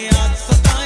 Yeah, so